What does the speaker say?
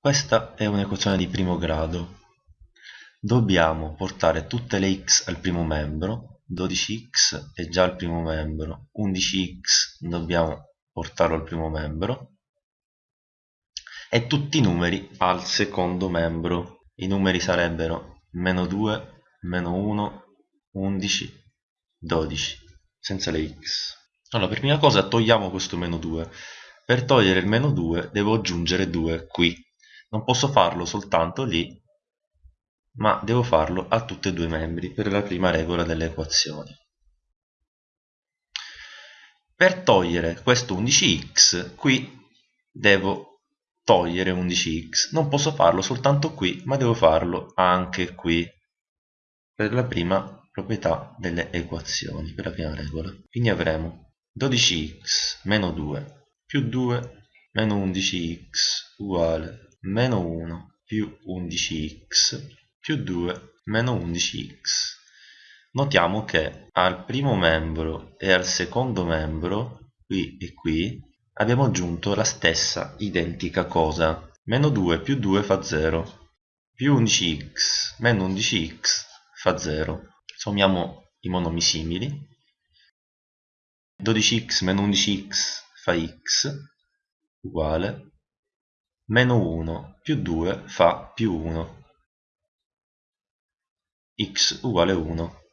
Questa è un'equazione di primo grado. Dobbiamo portare tutte le x al primo membro, 12x è già al primo membro, 11x dobbiamo portarlo al primo membro, e tutti i numeri al secondo membro. I numeri sarebbero meno 2, meno 1, 11, 12, senza le x. Allora, per prima cosa togliamo questo meno 2. Per togliere il meno 2 devo aggiungere 2 qui. Non posso farlo soltanto lì, ma devo farlo a tutti e due i membri per la prima regola delle equazioni. Per togliere questo 11x, qui devo togliere 11x. Non posso farlo soltanto qui, ma devo farlo anche qui, per la prima proprietà delle equazioni, per la prima regola. Quindi avremo 12x meno 2 più 2 meno 11x uguale meno 1 più 11x più 2 meno 11x. Notiamo che al primo membro e al secondo membro, qui e qui, abbiamo aggiunto la stessa identica cosa. Meno 2 più 2 fa 0, più 11x meno 11x fa 0. Sommiamo i monomi simili. 12x meno 11x fa x uguale meno 1 più 2 fa più 1 x uguale 1